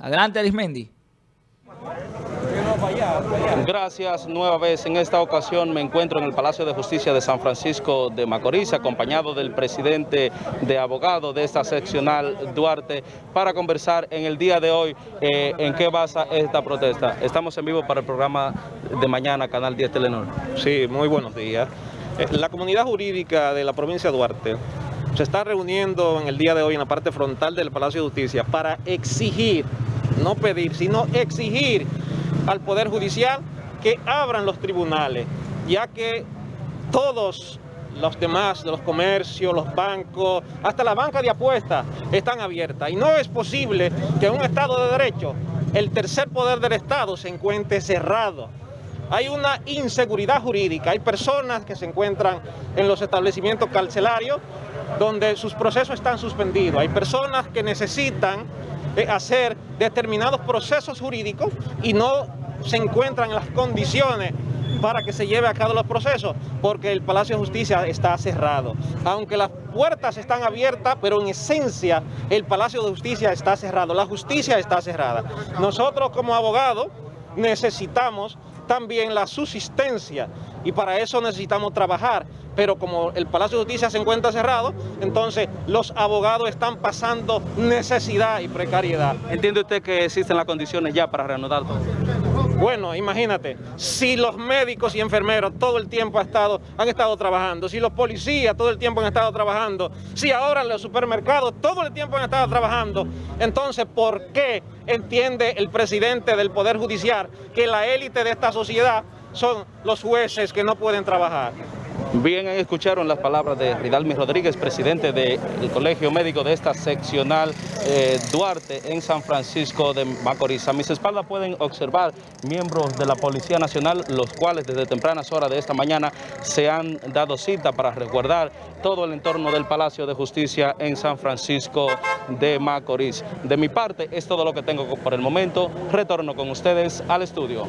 Adelante, Arismendi. Gracias nueva vez. En esta ocasión me encuentro en el Palacio de Justicia de San Francisco de Macorís, acompañado del presidente de abogado de esta seccional, Duarte, para conversar en el día de hoy eh, en qué basa esta protesta. Estamos en vivo para el programa de mañana, Canal 10 Telenor. Sí, muy buenos días. Eh, La comunidad jurídica de la provincia de Duarte se está reuniendo en el día de hoy en la parte frontal del Palacio de Justicia para exigir, no pedir, sino exigir al Poder Judicial que abran los tribunales, ya que todos los demás, los comercios, los bancos, hasta la banca de apuestas están abiertas. Y no es posible que en un Estado de Derecho el tercer poder del Estado se encuentre cerrado. Hay una inseguridad jurídica, hay personas que se encuentran en los establecimientos carcelarios donde sus procesos están suspendidos, hay personas que necesitan hacer determinados procesos jurídicos y no se encuentran en las condiciones para que se lleve a cabo los procesos, porque el Palacio de Justicia está cerrado. Aunque las puertas están abiertas, pero en esencia el Palacio de Justicia está cerrado, la justicia está cerrada. Nosotros como abogados necesitamos también la subsistencia y para eso necesitamos trabajar. Pero como el Palacio de Justicia se encuentra cerrado, entonces los abogados están pasando necesidad y precariedad. ¿Entiende usted que existen las condiciones ya para reanudar todo? Bueno, imagínate, si los médicos y enfermeros todo el tiempo han estado, han estado trabajando, si los policías todo el tiempo han estado trabajando, si ahora los supermercados todo el tiempo han estado trabajando, entonces ¿por qué entiende el presidente del Poder Judicial que la élite de esta sociedad son los jueces que no pueden trabajar? Bien, escucharon las palabras de Ridalmi Rodríguez, presidente del Colegio Médico de esta seccional eh, Duarte en San Francisco de Macorís. A mis espaldas pueden observar miembros de la Policía Nacional, los cuales desde tempranas horas de esta mañana se han dado cita para resguardar todo el entorno del Palacio de Justicia en San Francisco de Macorís. De mi parte, es todo lo que tengo por el momento. Retorno con ustedes al estudio.